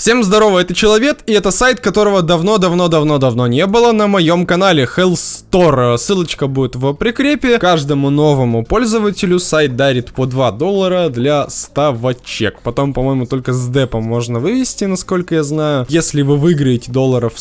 Всем здорово, это Человек, и это сайт, которого давно-давно-давно-давно не было на моем канале Hell Store. Ссылочка будет в прикрепе. Каждому новому пользователю сайт дарит по 2 доллара для ставочек. Потом, по-моему, только с депом можно вывести, насколько я знаю. Если вы выиграете долларов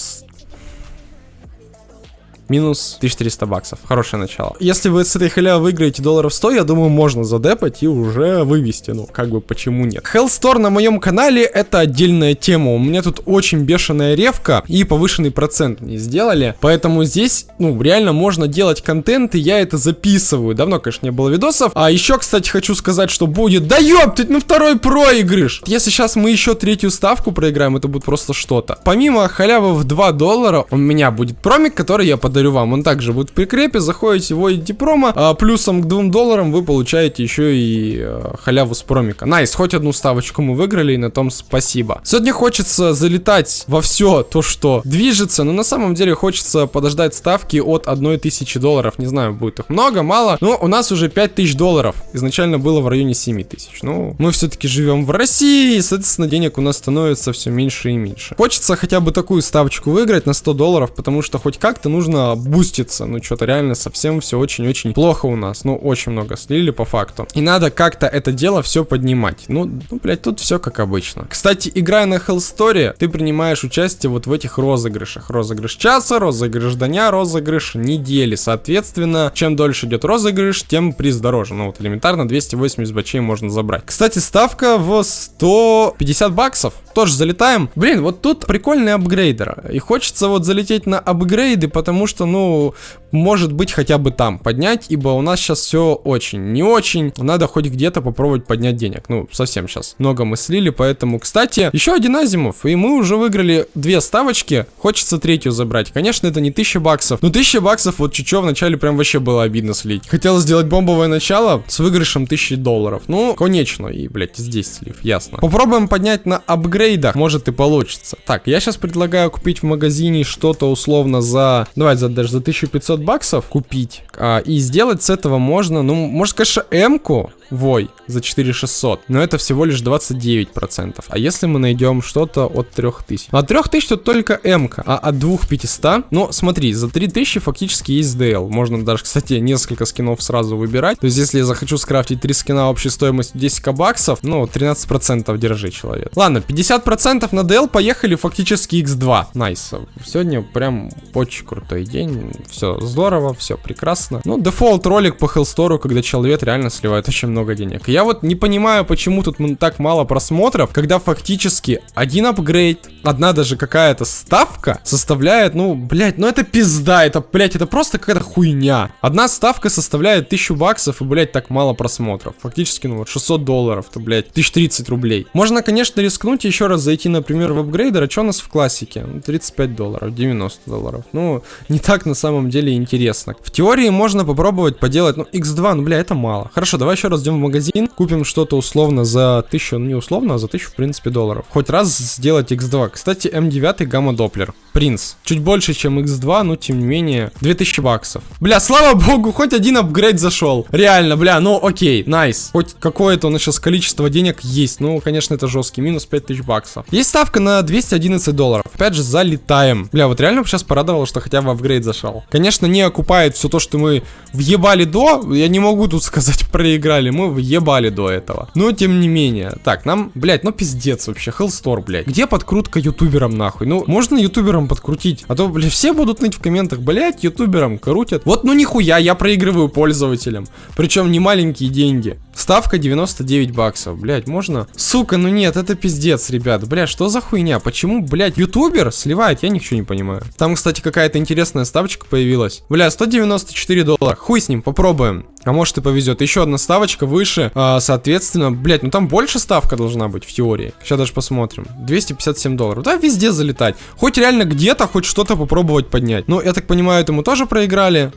минус 1300 баксов. Хорошее начало. Если вы с этой халявы выиграете долларов 100, я думаю, можно задепать и уже вывести. Ну, как бы, почему нет? Hell Store на моем канале это отдельная тема. У меня тут очень бешеная ревка и повышенный процент не сделали. Поэтому здесь, ну, реально можно делать контент, и я это записываю. Давно, конечно, не было видосов. А еще, кстати, хочу сказать, что будет... Да ёптать, на второй проигрыш! Если сейчас мы еще третью ставку проиграем, это будет просто что-то. Помимо халявы в 2 доллара, у меня будет промик, который я подарю подарю вам. Он также будет в прикрепе. Заходите, вводите промо. А плюсом к 2 долларам вы получаете еще и э, халяву с промика. Nice, хоть одну ставочку мы выиграли, и на том спасибо. Сегодня хочется залетать во все то, что движется, но на самом деле хочется подождать ставки от 1000 долларов. Не знаю, будет их много, мало, но у нас уже 5000 долларов. Изначально было в районе 7000. Ну, мы все-таки живем в России, и, соответственно, денег у нас становится все меньше и меньше. Хочется хотя бы такую ставочку выиграть на 100 долларов, потому что хоть как-то нужно буститься. Ну, что-то реально совсем все очень-очень плохо у нас. Ну, очень много слили по факту. И надо как-то это дело все поднимать. Ну, ну, блядь, тут все как обычно. Кстати, играя на Hell Story, ты принимаешь участие вот в этих розыгрышах. Розыгрыш часа, розыгрыш дня, розыгрыш недели. Соответственно, чем дольше идет розыгрыш, тем приз дороже. Ну, вот элементарно 280 бачей можно забрать. Кстати, ставка в 150 баксов. Тоже залетаем. Блин, вот тут прикольный апгрейдер. И хочется вот залететь на апгрейды, потому что, ну, может быть хотя бы там поднять, ибо у нас сейчас все очень не очень. Надо хоть где-то попробовать поднять денег. Ну, совсем сейчас много мы слили, поэтому, кстати, еще один Азимов, и мы уже выиграли две ставочки. Хочется третью забрать. Конечно, это не 1000 баксов, но 1000 баксов вот чуть-чуть вначале прям вообще было обидно слить. Хотел сделать бомбовое начало с выигрышем 1000 долларов. Ну, конечно, и, блядь, здесь слив, ясно. Попробуем поднять на апгрейдах, может и получится. Так, я сейчас предлагаю купить в магазине что-то условно за... Давай за, даже за 1500 баксов купить. А, и сделать с этого можно, ну, может, конечно, М-ку, Вой, за 4600. Но это всего лишь 29%. А если мы найдем что-то от 3000? От 3000 тут только М, а от 2500, ну, смотри, за 3000 фактически есть DL. Можно даже, кстати, несколько скинов сразу выбирать. То есть, если я захочу скрафтить 3 скина общей стоимостью 10 баксов, ну, 13% держи, человек. Ладно, 50% на DL, поехали фактически x2. Nice. Сегодня прям очень крутой день. Все здорово, все прекрасно. Ну, дефолт ролик по Hellstore, когда человек реально сливает очень много много денег. Я вот не понимаю, почему тут так мало просмотров, когда фактически один апгрейд, одна даже какая-то ставка составляет, ну, блядь, ну это пизда, это, блядь, это просто какая-то хуйня. Одна ставка составляет 1000 баксов и, блядь, так мало просмотров. Фактически, ну вот 600 долларов, то, блядь, 1030 рублей. Можно, конечно, рискнуть еще раз зайти, например, в апгрейдер, а что у нас в классике? 35 долларов, 90 долларов. Ну, не так на самом деле интересно. В теории можно попробовать поделать, ну, x2, ну, бля, это мало. Хорошо, давай еще раз пойдем в магазин, купим что-то условно за 1000, ну не условно, а за 1000 в принципе долларов. Хоть раз сделать X2. Кстати, М9 гамма доплер. Принц. Чуть больше, чем X2, но тем не менее 2000 баксов. Бля, слава богу, хоть один апгрейд зашел. Реально, бля, ну окей, найс. Хоть какое-то у нас сейчас количество денег есть. Ну, конечно, это жесткий. Минус 5000 баксов. Есть ставка на 211 долларов. Опять же, залетаем. Бля, вот реально сейчас порадовало, что хотя бы апгрейд зашел. Конечно, не окупает все то, что мы въебали до. Я не могу тут сказать, проиграли мы въебали до этого. Но тем не менее. Так, нам, блядь, ну пиздец вообще. Hellstore, блядь. Где подкрутка ютуберам нахуй? Ну, можно ютуберам подкрутить? А то, блядь, все будут ныть в комментах, блядь, ютуберам крутят. Вот ну нихуя, я проигрываю пользователям. Причем не маленькие деньги. Ставка 99 баксов, блядь, можно? Сука, ну нет, это пиздец, ребят. Блядь, что за хуйня? Почему, блядь, ютубер сливает? Я ничего не понимаю. Там, кстати, какая-то интересная ставочка появилась. Бля, 194 доллара. Хуй с ним, попробуем. А может и повезет. Еще одна ставочка выше. А, соответственно, блять, ну там больше ставка должна быть в теории. Сейчас даже посмотрим. 257 долларов. Да, везде залетать. Хоть реально где-то хоть что-то попробовать поднять. Ну, я так понимаю, это мы тоже проиграли.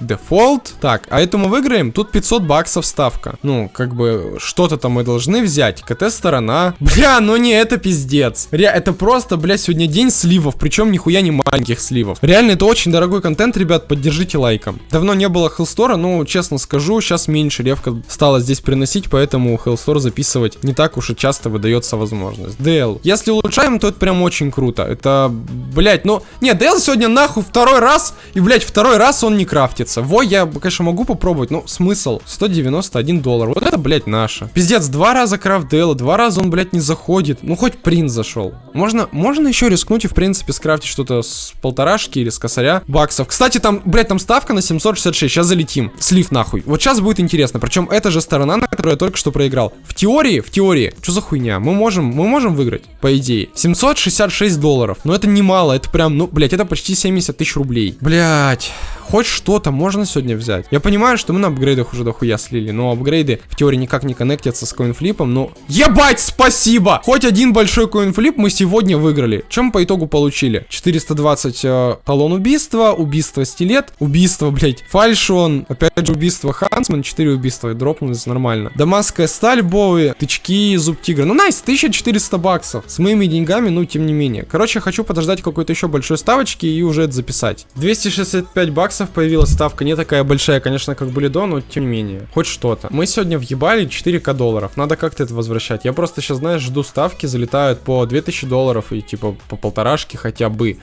Дефолт. Так, а эту мы выиграем? Тут 500 баксов ставка. Ну, как бы, что-то там мы должны взять. КТ-сторона. Бля, ну не, это пиздец. Ре, это просто, бля, сегодня день сливов. Причем нихуя не маленьких сливов. Реально, это очень дорогой контент, ребят. Поддержите лайком. Давно не было Хелстора, ну, честно скажу, сейчас меньше ревка стала здесь приносить, поэтому Хелстор записывать не так уж и часто выдается возможность. DL. Если улучшаем, то это прям очень круто. Это, блять, ну... Нет, DL сегодня нахуй второй раз, и, блять, второй раз он не крафтится. Во, я, конечно, могу попробовать, но смысл? 191 доллар. Вот это, блять, наше. Пиздец, два раза крафт DL, два раза он, блять, не заходит. Ну, хоть принц зашел. Можно, можно еще рискнуть и, в принципе, скрафтить что-то с полторашки или с косаря баксов. Кстати, там, блять, там ставка на 766. Сейчас залетим. Слив нахуй. Вот сейчас будет интересно. Причем это же сторона, на которую я только что проиграл. В теории, в теории, что за хуйня? Мы можем, мы можем выиграть, по идее. 766 долларов. Но это немало, это прям, ну, блять, это почти 70 тысяч рублей. Блять хоть что-то можно сегодня взять. Я понимаю, что мы на апгрейдах уже дохуя слили, но апгрейды в теории никак не коннектятся с коинфлипом, но... Ебать, спасибо! Хоть один большой коинфлип мы сегодня выиграли. Чем по итогу получили? 420 э, талон убийства, убийство стилет, убийство, блять, фальшон, опять же убийство Хансман, 4 убийства дропнулись нормально. Дамасская сталь, Боуи, тычки, зуб тигра. Ну, найс, 1400 баксов. С моими деньгами, ну, тем не менее. Короче, хочу подождать какой-то еще большой ставочки и уже это записать. 265 баксов баксов появилась ставка, не такая большая, конечно, как были до, но тем не менее, хоть что-то. Мы сегодня въебали 4к долларов, надо как-то это возвращать. Я просто сейчас, знаешь, жду ставки, залетают по 2000 долларов и типа по полторашке хотя бы.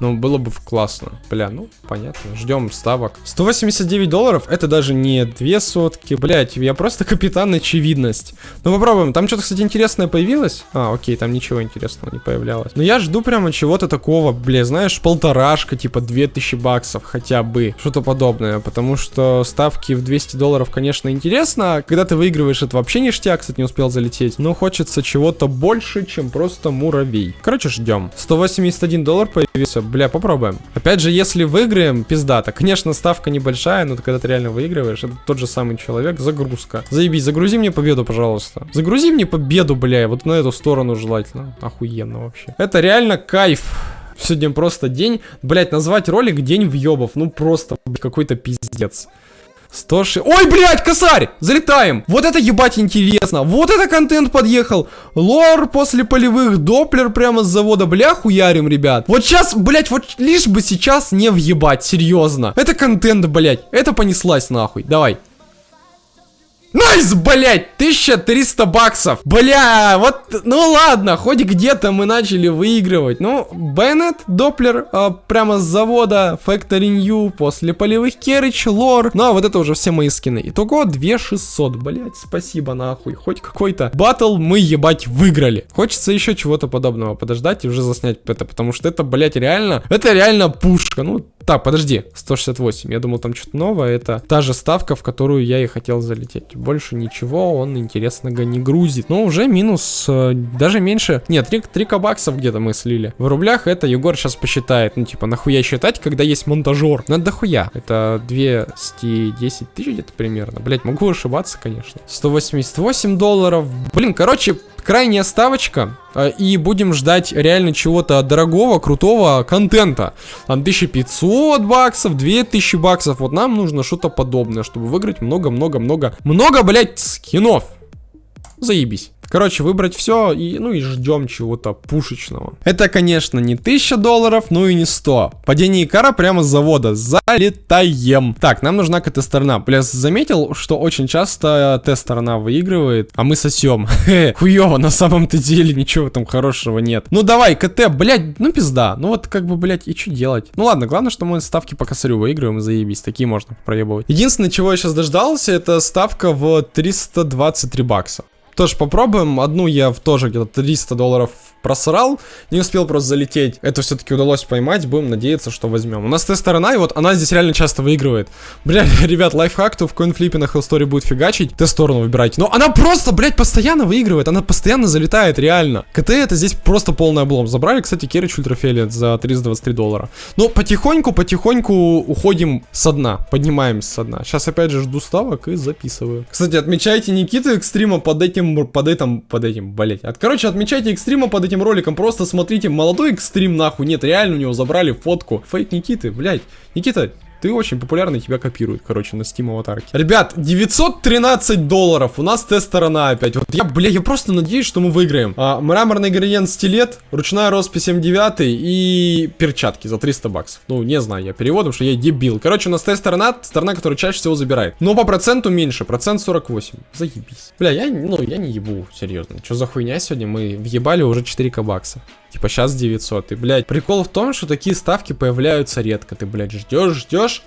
Ну, было бы классно. Бля, ну, понятно. Ждем ставок. 189 долларов, это даже не две сотки. Блять, я просто капитан очевидность. Ну, попробуем. Там что-то, кстати, интересное появилось. А, окей, там ничего интересного не появлялось. Но я жду прямо чего-то такого, бля, знаешь, полторашка, типа 2000 баксов хотя бы. Что-то подобное. Потому что ставки в 200 долларов, конечно, интересно. Когда ты выигрываешь, это вообще ништяк, кстати, не успел залететь. Но хочется чего-то больше, чем просто муравей. Короче, ждем. 181 доллар появился бля, попробуем. Опять же, если выиграем, пиздата. Конечно, ставка небольшая, но когда ты реально выигрываешь, это тот же самый человек, загрузка. Заебись, загрузи мне победу, пожалуйста. Загрузи мне победу, бля, вот на эту сторону желательно. Охуенно вообще. Это реально кайф. Сегодня просто день, блять, назвать ролик день въебов. Ну просто какой-то пиздец. 106... Ой, блядь, косарь! Залетаем! Вот это ебать интересно! Вот это контент подъехал! Лор после полевых, доплер прямо с завода, бля, хуярим, ребят. Вот сейчас, блядь, вот лишь бы сейчас не въебать, серьезно. Это контент, блядь. Это понеслась нахуй. Давай. Nice, блять, 1300 баксов. Бля, вот, ну ладно, хоть где-то мы начали выигрывать. Ну, Bayonet, Doppler, э, прямо с завода, Factory New, после полевых Керрич, Lore. Ну, а вот это уже все мои скины. Итого 2600, блять, спасибо нахуй. Хоть какой-то батл мы, ебать, выиграли. Хочется еще чего-то подобного подождать и уже заснять это, потому что это, блять, реально, это реально пушка. Ну, так, подожди, 168. Я думал, там что-то новое. Это та же ставка, в которую я и хотел залететь. Больше ничего он интересного не грузит. Но уже минус, э, даже меньше. Нет, 3, 3к баксов где-то мы слили. В рублях это Егор сейчас посчитает. Ну, типа, нахуя считать, когда есть монтажер? Ну, это дохуя. Это 210 тысяч где-то примерно. Блять, могу ошибаться, конечно. 188 долларов. Блин, короче, крайняя ставочка. А, и будем ждать реально чего-то дорогого, крутого контента. Там 1500 баксов, 2000 баксов. Вот нам нужно что-то подобное, чтобы выиграть много-много-много, много, блять, скинов. Заебись. Короче, выбрать все и, ну и ждем чего-то пушечного. Это, конечно, не 1000 долларов, ну и не 100. Падение Икара прямо с завода. Залетаем. Так, нам нужна КТ-сторона. Пляс заметил, что очень часто Т-сторона выигрывает, а мы сосем. Хуево, на самом-то деле ничего там хорошего нет. Ну давай, КТ, блядь, ну пизда. Ну вот как бы, блядь, и что делать? Ну ладно, главное, что мы ставки по косарю выигрываем заебись. Такие можно проебывать. Единственное, чего я сейчас дождался, это ставка в 323 бакса. Тоже попробуем. Одну я в тоже где-то 300 долларов просрал, не успел просто залететь. Это все-таки удалось поймать, будем надеяться, что возьмем. У нас Т-сторона, и вот она здесь реально часто выигрывает. Бля, ребят, лайфхак, то в коинфлипе на хеллсторе будет фигачить, Т-сторону выбирайте. Но она просто, блядь, постоянно выигрывает, она постоянно залетает, реально. КТ это здесь просто полный облом. Забрали, кстати, Керрич Ультрафиолет за 323 доллара. Но потихоньку, потихоньку уходим со дна, поднимаемся со дна. Сейчас опять же жду ставок и записываю. Кстати, отмечайте Никиту экстрима под этим, под этим, под этим, блять. От, короче, отмечайте экстрима под этим роликом. Просто смотрите, молодой экстрим нахуй. Нет, реально у него забрали фотку. Фейк Никиты, блядь. Никита, ты очень популярный, тебя копируют, короче, на Steam аватарке. Ребят, 913 долларов, у нас тест-сторона опять. Вот я, бля, я просто надеюсь, что мы выиграем. А, мраморный градиент стилет, ручная роспись М9 и перчатки за 300 баксов. Ну, не знаю я переводом, что я дебил. Короче, у нас тест-сторона, сторона, которая чаще всего забирает. Но по проценту меньше, процент 48. Заебись. Бля, я, ну, я не ебу, серьезно. Что за хуйня сегодня? Мы въебали уже 4к бакса. Типа сейчас 900. И, блядь, прикол в том, что такие ставки появляются редко. Ты, блядь, ждешь, ждешь,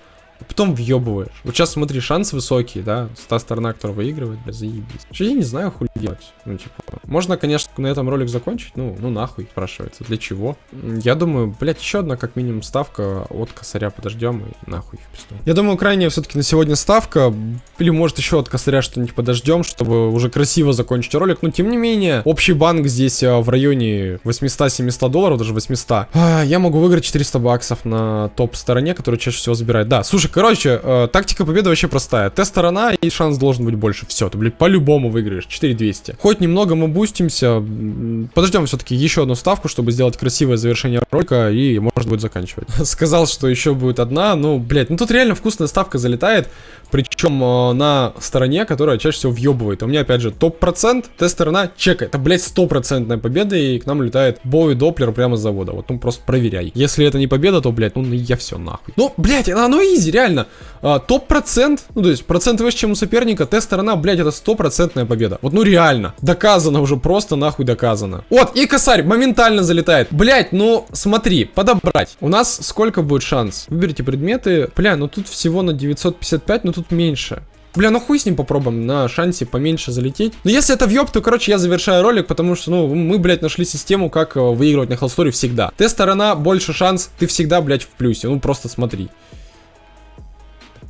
потом въебываешь. Вот сейчас смотри, шанс высокий, да, та сторона, которая выигрывает, бля, заебись. Что я не знаю, хуй делать. Ну, типа, можно, конечно, на этом ролик закончить, ну, ну нахуй, спрашивается, для чего? Я думаю, блядь, еще одна, как минимум, ставка от косаря подождем и нахуй в пизду. Я думаю, крайняя все-таки на сегодня ставка, или может еще от косаря что-нибудь подождем, чтобы уже красиво закончить ролик, но тем не менее, общий банк здесь а, в районе 800-700 долларов, даже 800. А, я могу выиграть 400 баксов на топ-стороне, который чаще всего забирает. Да, слушай, короче, э, тактика победы вообще простая. Тест-сторона и шанс должен быть больше. Все, ты, блядь, по-любому выиграешь. 4200. Хоть немного мы бустимся. Подождем все-таки еще одну ставку, чтобы сделать красивое завершение ролика и можно будет заканчивать. Сказал, что еще будет одна. Ну, блядь, ну тут реально вкусная ставка залетает. Причем э, на стороне, которая чаще всего въебывает. У меня, опять же, топ-процент, тест-сторона, чека. Это, блядь, стопроцентная победа, и к нам летает Боуи Доплер прямо с завода. Вот, ну, просто проверяй. Если это не победа, то, блядь, ну, я все нахуй. Ну, блядь, оно изи, реально. А, топ-процент, ну, то есть, процент выше, чем у соперника, тест-сторона, блядь, это стопроцентная победа. Вот, ну, реально. Доказано уже, просто нахуй доказано. Вот, и косарь моментально залетает. Блядь, ну, смотри, подобрать. У нас сколько будет шанс? Выберите предметы. Бля, ну тут всего на 955, но тут меньше. Бля, ну хуй с ним попробуем на шансе поменьше залететь. Но если это въеб, то, короче, я завершаю ролик, потому что, ну, мы, блядь, нашли систему, как э, выигрывать на холсторе всегда. Тест-сторона, больше шанс, ты всегда, блядь, в плюсе. Ну, просто смотри.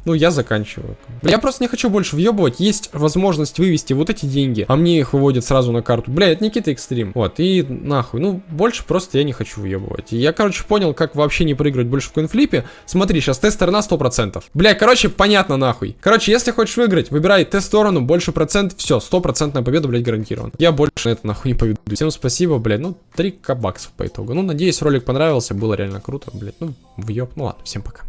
Ну, я заканчиваю. Я просто не хочу больше въебывать. Есть возможность вывести вот эти деньги, а мне их выводят сразу на карту. Бля, это Никита Экстрим. Вот, и нахуй. Ну, больше просто я не хочу въебывать. Я, короче, понял, как вообще не проигрывать больше в коинфлипе. Смотри, сейчас тест-сторона 100%. Бля, короче, понятно нахуй. Короче, если хочешь выиграть, выбирай тест-сторону, больше процент, все, стопроцентная победа, блядь, гарантирована. Я больше на это нахуй не поведу. Всем спасибо, блядь, ну, 3 баксов по итогу. Ну, надеюсь, ролик понравился, было реально круто, блядь, ну, въеб. Ну ладно, всем пока.